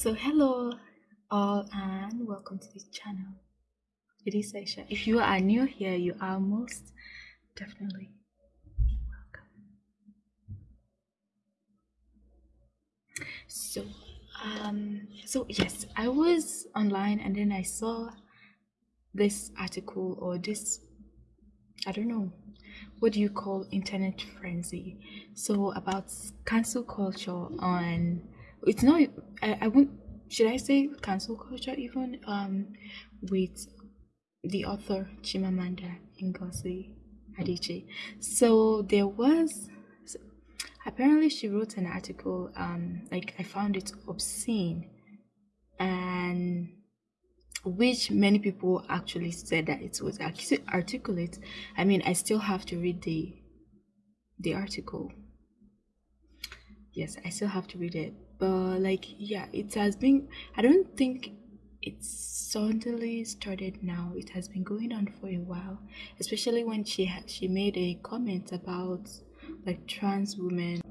So hello all and welcome to this channel. It is Aisha. If you are new here, you are most definitely welcome. So um so yes, I was online and then I saw this article or this I don't know what do you call internet frenzy so about cancel culture on it's not I, I won't should I say cancel culture even um with the author Chimamanda Ngozi Adichie. So there was apparently she wrote an article um like I found it obscene and which many people actually said that it was articulate. I mean, I still have to read the the article. Yes, I still have to read it but like yeah it has been i don't think it suddenly started now. It has been going on for a while especially when she ha- she made a comment about like trans women.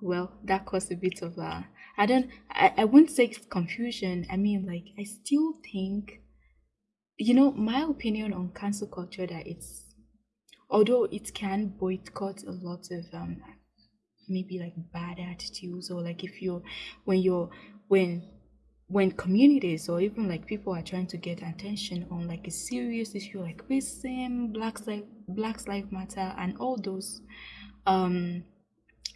Well that caused a bit of a i don't i, I wouldn't say confusion. I mean like i still think you know my opinion on cancel culture that it's although it can boycott a lot of um maybe like bad attitudes or like if you're when you're when when communities or even like people are trying to get attention on like a serious issue like racism blacks like blacks life matter and all those um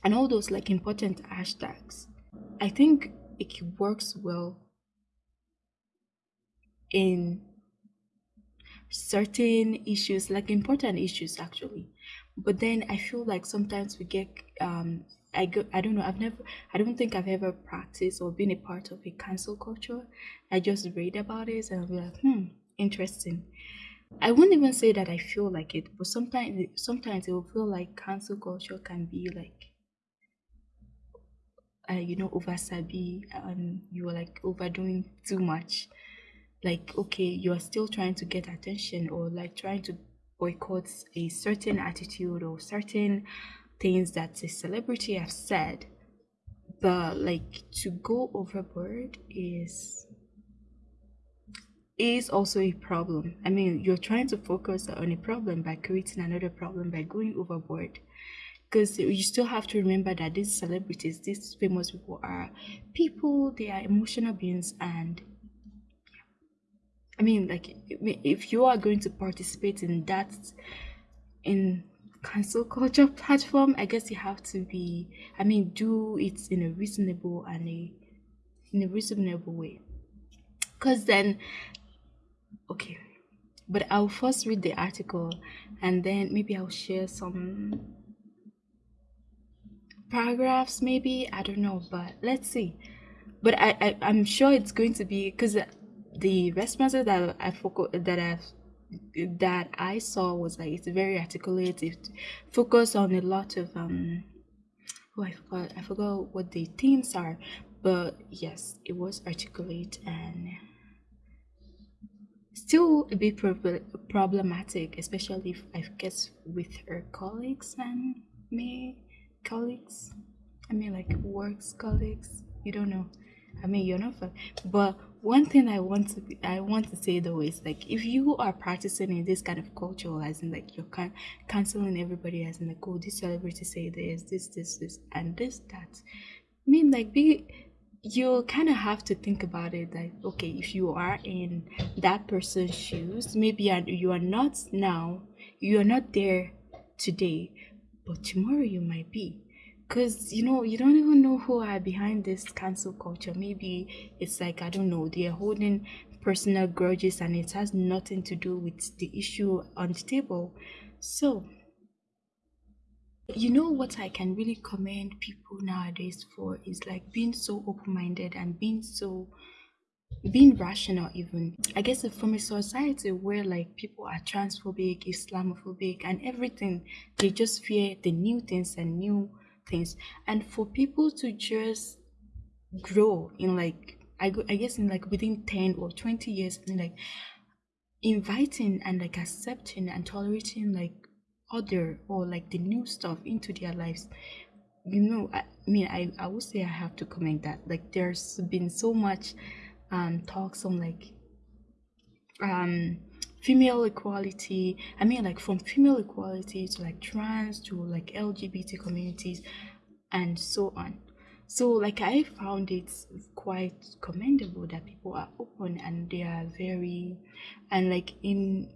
and all those like important hashtags i think it works well in certain issues like important issues actually but then i feel like sometimes we get um i go i don't know i've never i don't think i've ever practiced or been a part of a cancel culture. I just read about it and be like hmm interesting. I wouldn't even say that i feel like it but sometimes sometimes it will feel like cancel culture can be like uh, you know over sabi and you're like overdoing too much. Like okay you're still trying to get attention or like trying to boycotts a certain attitude or certain things that a celebrity has said but like to go overboard is is also a problem. I mean you're trying to focus on a problem by creating another problem by going overboard because you still have to remember that these celebrities these famous people are people they are emotional beings and I mean, like, if you are going to participate in that, in cancel culture platform, I guess you have to be, I mean, do it in a reasonable and a, in a reasonable way. Because then, okay, but I'll first read the article and then maybe I'll share some paragraphs, maybe, I don't know, but let's see. But I, I I'm sure it's going to be because the responses that I focus that I that I saw was like it's very articulate. It focused on a lot of um. Oh, I forgot. I forgot what the themes are, but yes, it was articulate and still a bit prob- problematic, especially if I guess with her colleagues and me colleagues. I mean, like works colleagues. You don't know. I mean, you're not, but one thing I want to be, I want to say though is like if you are practicing in this kind of culture, as in like you're can- canceling everybody, as in like oh this celebrity say this, this, this, this, and this, that. I mean, like be you kind of have to think about it like okay if you are in that person's shoes maybe you are not now you are not there today but tomorrow you might be because you know you don't even know who are behind this cancel culture. Maybe it's like i don't know they're holding personal grudges and it has nothing to do with the issue on the table. So you know what i can really commend people nowadays for is like being so open-minded and being so being rational even. I guess from a society where like people are transphobic islamophobic and everything they just fear the new things and new things. And for people to just grow in like I, I guess in like within 10 or 20 years and like inviting and like accepting and tolerating like other or like the new stuff into their lives you know, I, mean, I, I would say I have to comment that. Like there's been so much um talks on like um female equality i mean like from female equality to like trans to like lgbt communities and so on. So like i found it quite commendable that people are open and they are very and like in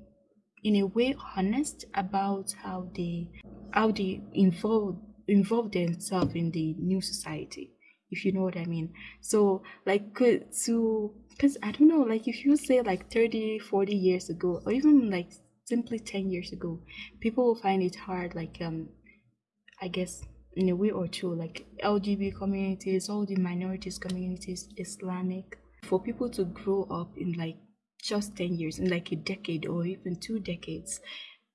in a way honest about how they how they involve involve themselves in the new society if you know what i mean. So like to because i don't know like if you say like 30 40 years ago or even like simply 10 years ago people will find it hard like um i guess in a way or two like lgbt communities all the minorities communities islamic for people to grow up in like just 10 years in like a decade or even two decades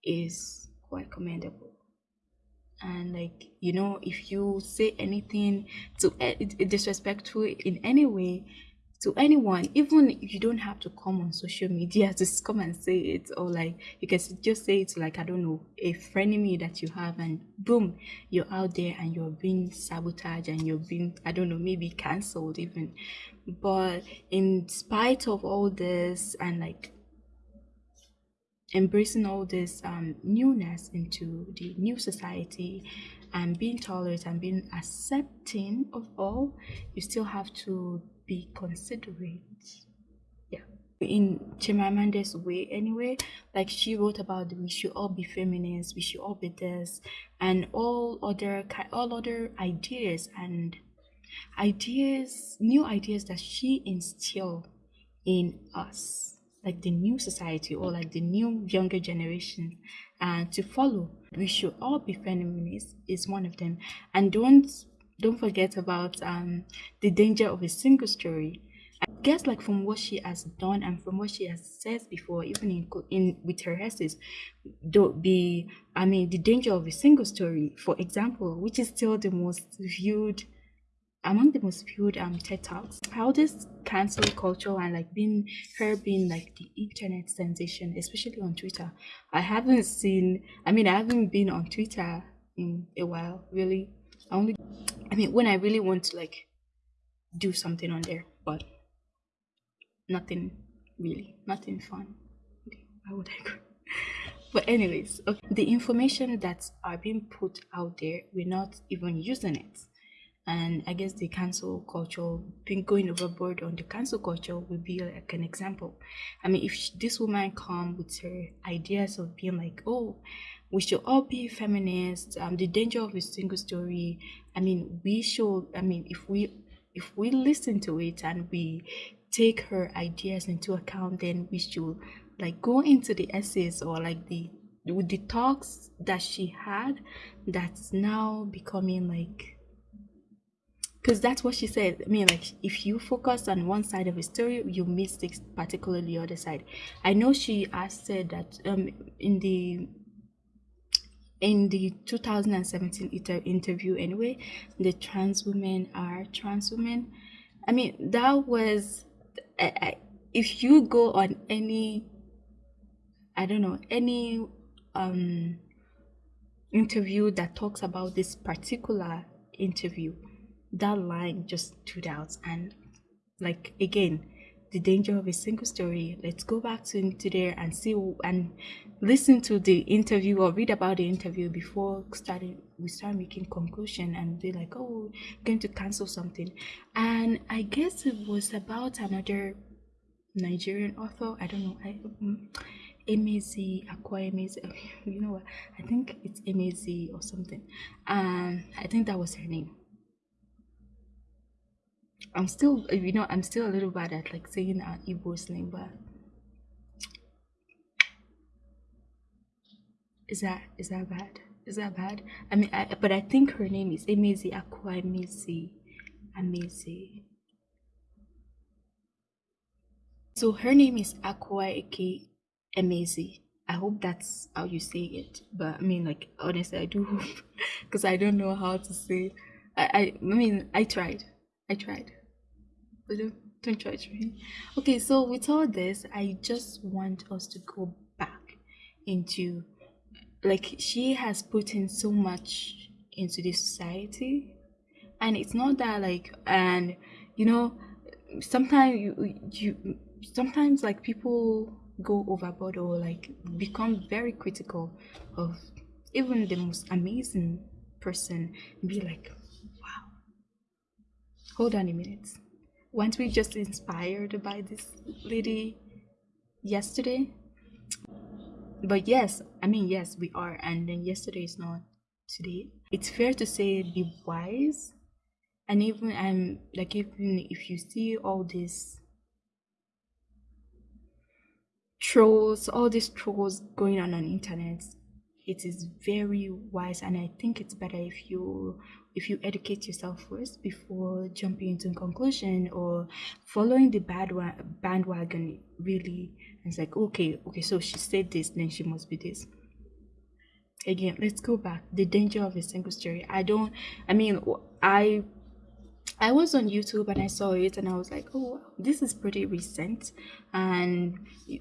is quite commendable. And like you know if you say anything to uh, disrespectful in any way to anyone even if you don't have to come on social media to come and say it or like you can just say it to like i don't know a frenemy that you have and boom you're out there and you're being sabotaged and you're being i don't know maybe cancelled even. But in spite of all this and like embracing all this um, newness into the new society and being tolerant and being accepting of all you still have to be considerate. Yeah. In Chimamanda's way anyway like she wrote about we should all be feminists we should all be this and all other all other ideas and ideas new ideas that she instilled in us like the new society or like the new younger generation. And uh, to follow we should all be feminists is one of them. And don't don't forget about um the danger of a single story I guess like from what she has done and from what she has said before, even in in with her essays, don't be I mean the danger of a single story, for example, which is still the most viewed among the most viewed um TED Talks, how this cancel culture and like being her being like the internet sensation, especially on Twitter. I haven't seen I mean I haven't been on Twitter in a while, really. I only I mean when I really want to like do something on there, but nothing really, nothing fun. Why would I go? But anyways, okay, the information that are being put out there, we're not even using it and I guess the cancel culture, being going overboard on the cancel culture would be like an example. I mean, if this woman come with her ideas of being like, oh, we should all be feminists, um, the danger of a single story. I mean, we should. I mean, if we if we listen to it and we take her ideas into account, then we should like go into the essays or like the with the talks that she had that's now becoming like because that's what she said. I mean, like if you focus on one side of a story, you miss the particularly the other side. I know she has said that um in the in the 2017 inter- interview anyway, the trans women are trans women. I mean, that was I, I, if you go on any I don't know any um interview that talks about this particular interview that line just stood out and like again the danger of a single story let's go back to, to there and see and listen to the interview or read about the interview before starting we start making conclusion and be like oh going to cancel something and i guess it was about another nigerian author i don't know i um, Emezi Akwa Emezi, you know what? I think it's Emezi or something. Um, I think that was her name. I'm still, you know, I'm still a little bad at like saying uh, an Igbo's name, but is that is that bad? Is that bad? I mean, I, but I think her name is Emezi Akwa Emezi Amezi. So her name is Akwa Eke Emezi. I hope that's how you say it. But I mean, like honestly, I do hope because I don't know how to say. I, I I mean, I tried. I tried But don't, don't judge me. Okay, so with all this, I just want us to go back into like she has put in so much into this society and it's not that like and you know sometimes you you sometimes like people go overboard or like become very critical of even the most amazing person be like hold on a minute. Weren't we just inspired by this lady yesterday? But yes i mean yes we are and then yesterday is not today. It's fair to say be wise and even i'm like even if you see all this trolls all these trolls going on on internet it is very wise and i think it's better if you if you educate yourself first before jumping into a conclusion or following the bad one bandwagon really it's like okay okay so she said this then she must be this. Again let's go back. The danger of a single story. I don't i mean i I was on YouTube and I saw it and I was like, oh, this is pretty recent. And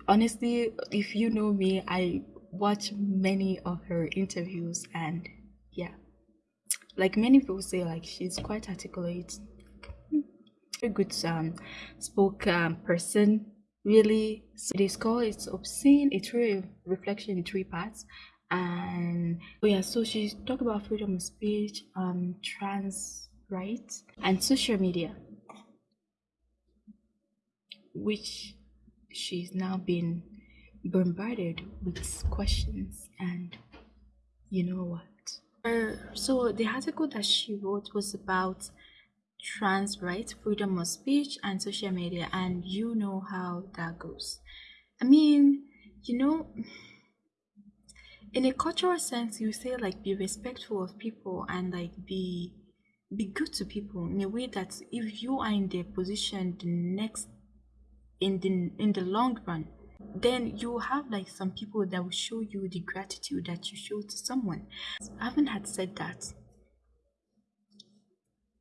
honestly, if you know me, I watch many of her interviews and like many people say, like she's quite articulate, a good um, spoke um, person. Really, so it is called it's obscene. It's really reflection in three parts and oh yeah so she talked about freedom of speech um trans rights And social media, which she's now been bombarded with questions and you know what? Uh, so the article that she wrote was about trans rights, freedom of speech, and social media, and you know how that goes. I mean, you know, in a cultural sense, you say like be respectful of people and like be be good to people in a way that if you are in their position the next in the in the long run then you have like some people that will show you the gratitude that you show to someone. I haven't had said that.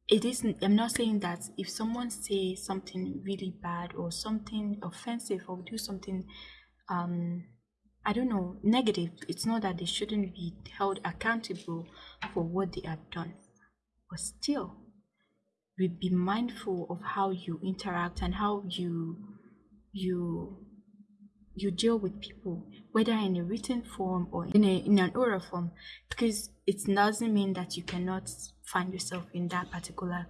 It isn't i'm not saying that if someone say something really bad or something offensive or do something um i don't know negative it's not that they shouldn't be held accountable for what they have done. But still we be mindful of how you interact and how you you you deal with people whether in a written form or in, a, in an oral form because it doesn't mean that you cannot find yourself in that particular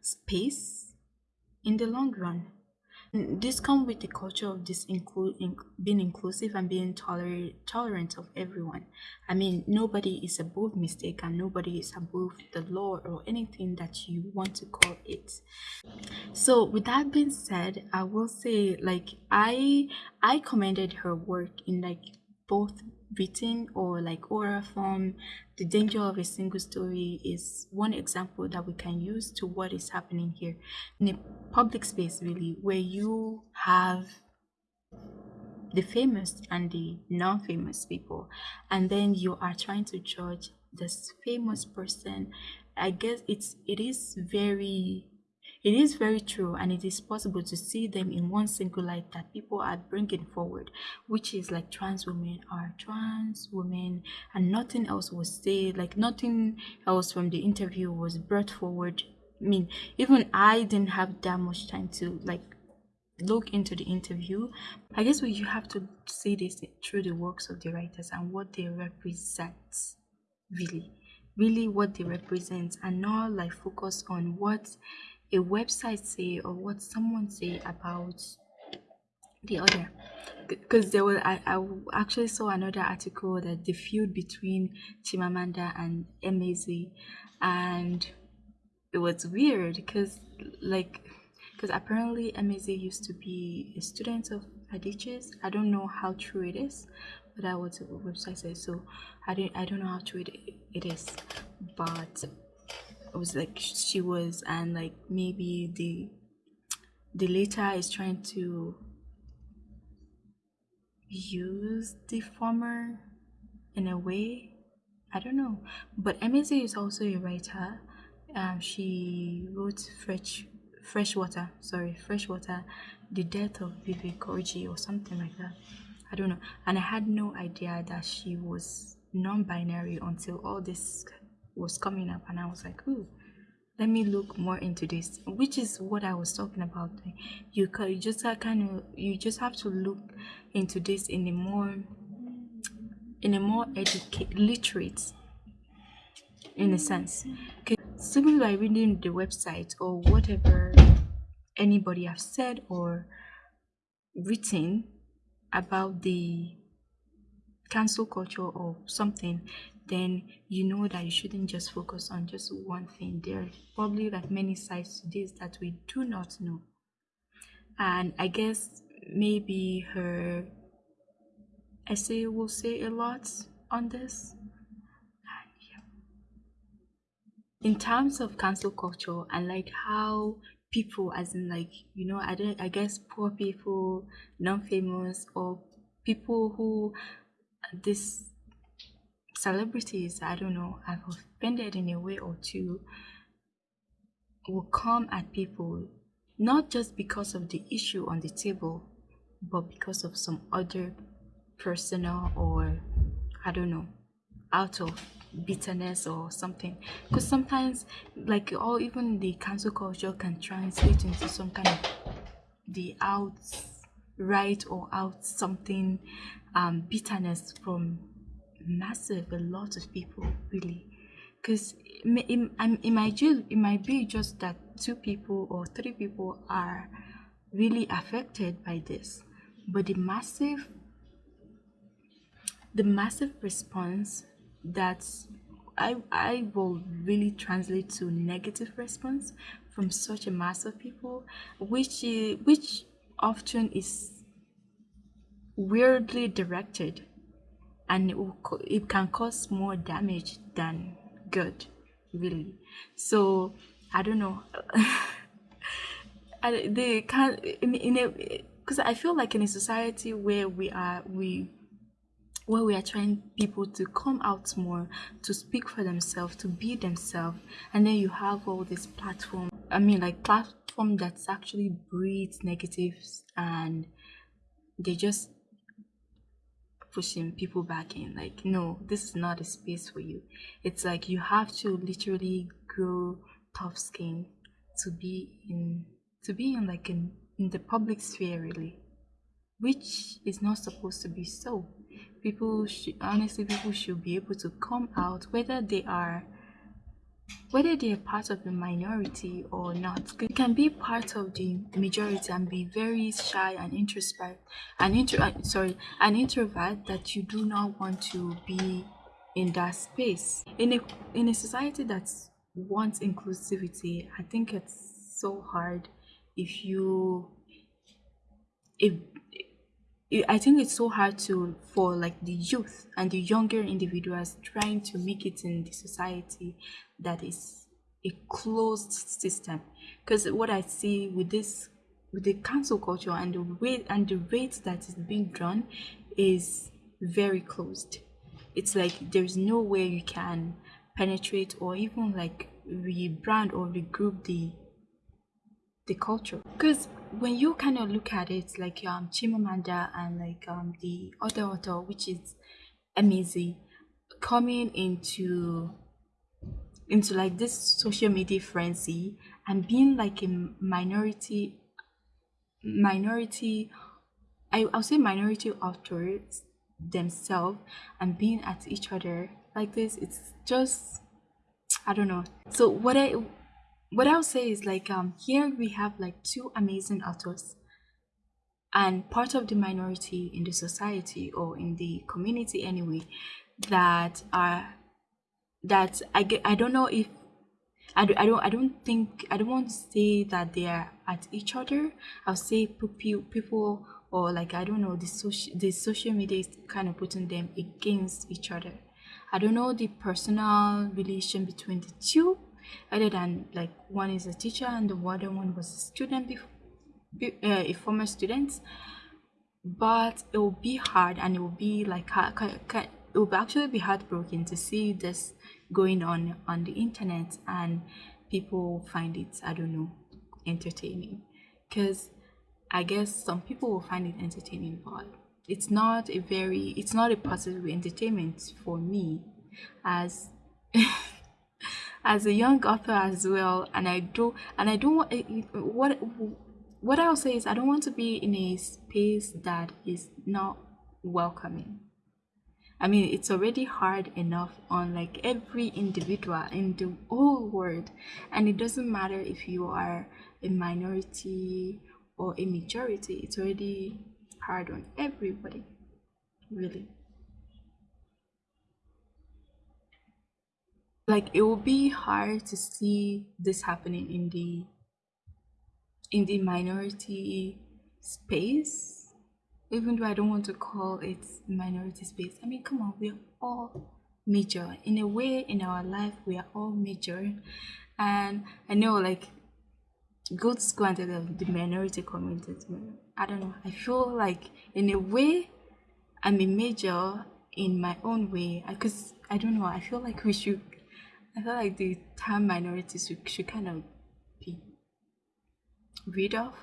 space in the long run Mm, this comes with the culture of this include in, being inclusive and being tolerant tolerant of everyone. I mean nobody is above mistake and nobody is above the law or anything that you want to call it. So with that being said i will say like i i commended her work in like both written or like oral form the danger of a single story is one example that we can use to what is happening here. In a public space really where you have the famous and the non-famous people and then you are trying to judge this famous person i guess it's it is very it is very true and it is possible to see them in one single light that people are bringing forward, which is like trans women are trans women and nothing else was said, like nothing else from the interview was brought forward. I mean, even I didn't have that much time to like look into the interview. I guess we, you have to see this through the works of the writers and what they represent, really, really what they represent, and not like focus on what a website say or what someone say about the other because there was I, I actually saw another article that the feud between Chimamanda and Emezi and it was weird because like because apparently Emezi used to be a student of Adichie's. I don't know how true it is, but that was what the website says. So I don't I don't know how true it, it is, but was like she was and like maybe the the later is trying to use the former in a way. I don't know. But Emezi is also a writer. Um, she wrote fresh freshwater sorry freshwater the death of Vivek Oji or something like that. I don't know. And i had no idea that she was non-binary until all this was coming up and i was like ooh let me look more into this which is what i was talking about. You, you just kind of you just have to look into this in a more in a more educated literate in a sense. Simply by reading the website or whatever anybody have said or written about the cancel culture or something then you know that you shouldn't just focus on just one thing. There are probably like many sides to this that we do not know. And i guess maybe her essay will say a lot on this. In terms of cancel culture and like how people as in like you know i don't i guess poor people non-famous or people who uh, this celebrities i don't know I've offended in a way or two will come at people not just because of the issue on the table but because of some other personal or i don't know out of bitterness or something. Because sometimes like or even the cancel culture can translate into some kind of the out right or out something um bitterness from massive a lot of people really. Because it, it, it, might just, it might be just that two people or three people are really affected by this. But the massive the massive response that I I will really translate to negative response from such a mass of people, which eh, which often is weirdly directed, and it, will, it can cause more damage than good, really. So I don't know. they can in, in a because I feel like in a society where we are we where we are trying people to come out more, to speak for themselves, to be themselves, and then you have all this platform. I mean, like platform that's actually breeds negatives, and they just pushing people back in. Like, no, this is not a space for you. It's like you have to literally grow tough skin to be in to be in like in, in the public sphere really which is not supposed to be so people should honestly people should be able to come out whether they are whether they are part of the minority or not you can be part of the majority and be very shy and introspect and intro uh, sorry an introvert that you do not want to be in that space. In a in a society that wants inclusivity i think it's so hard if you if I think it's so hard to for like the youth and the younger individuals trying to make it in the society that is a closed system. Because what I see with this with the cancel culture and the way and the rate that is being drawn is very closed. It's like there's no way you can penetrate or even like rebrand or regroup the the culture because when you kind of look at it like um chimamanda and like um the other author which is Emezi coming into into like this social media frenzy and being like a minority minority I, i'll say minority authors themselves and being at each other like this it's just i don't know. So what i what I'll say is like um here we have like two amazing authors and part of the minority in the society or in the community anyway that are that I get I don't know if I, do, I don't I don't think I don't want to say that they are at each other. I'll say people people or like I don't know the social the social media is kind of putting them against each other. I don't know the personal relation between the two other than like one is a teacher and the other one was a student before uh, a former student. But it will be hard and it will be like it will actually be heartbroken to see this going on on the internet and people find it i don't know entertaining. Because i guess some people will find it entertaining but it's not a very it's not a positive entertainment for me as as a young author as well and i do and i don't want eh, eh, what what i'll say is i don't want to be in a space that is not welcoming. I mean it's already hard enough on like every individual in the whole world and it doesn't matter if you are a minority or a majority it's already hard on everybody really like it will be hard to see this happening in the in the minority space even though i don't want to call it minority space. I mean come on we're all major. In a way in our life we are all major. And i know like go to school and the, the minority community i don't know. I feel like in a way i'm a major in my own way. Because I, I don't know. I feel like we should I feel like the term minorities should, should kind of be rid of.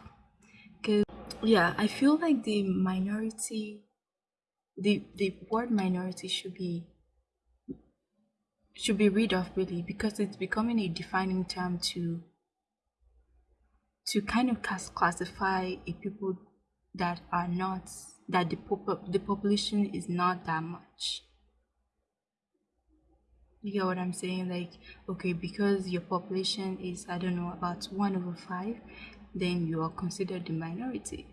Because, yeah, I feel like the minority, the, the word minority should be should be rid of really because it's becoming a defining term to to kind of classify a people that are not that the, pop- the population is not that much you get what I'm saying? Like, okay, because your population is, I don't know, about one over five, then you are considered the minority.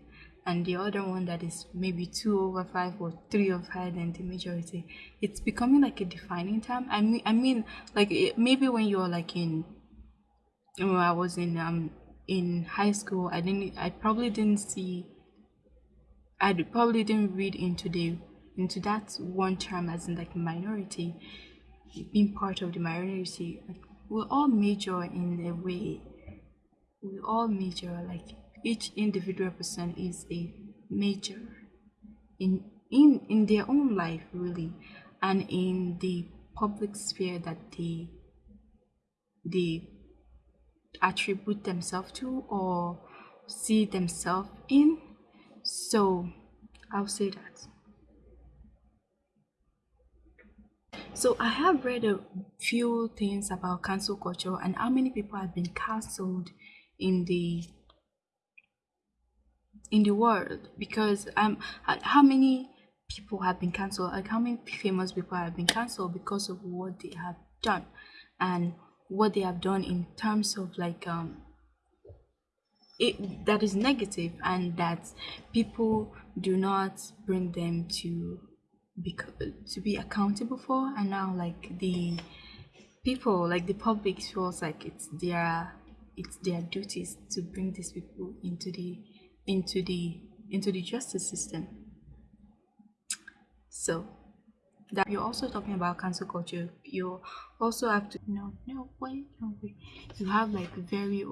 And the other one that is maybe two over five or three over five, then the majority. It's becoming like a defining term. I mean, I mean, like it, maybe when you're like in, when I was in um in high school, I didn't, I probably didn't see, I probably didn't read into the into that one term as in like minority being part of the minority we all major in a way. We all major like each individual person is a major in in in their own life really and in the public sphere that they they attribute themselves to or see themselves in. So i'll say that So I have read a few things about cancel culture and how many people have been cancelled in the in the world. Because um how many people have been cancelled like how many famous people have been cancelled because of what they have done? And what they have done in terms of like um it that is negative and that people do not bring them to be to be accountable for and now like the people like the public feels like it's their it's their duties to bring these people into the into the into the justice system. So that you're also talking about cancel culture. You also have to no no way no way you have like very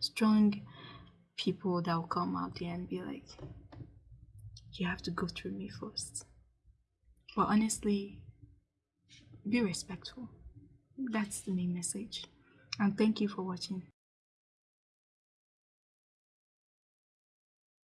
strong people that will come out there and be like you have to go through me first but honestly, be respectful. That's the main message. And thank you for watching.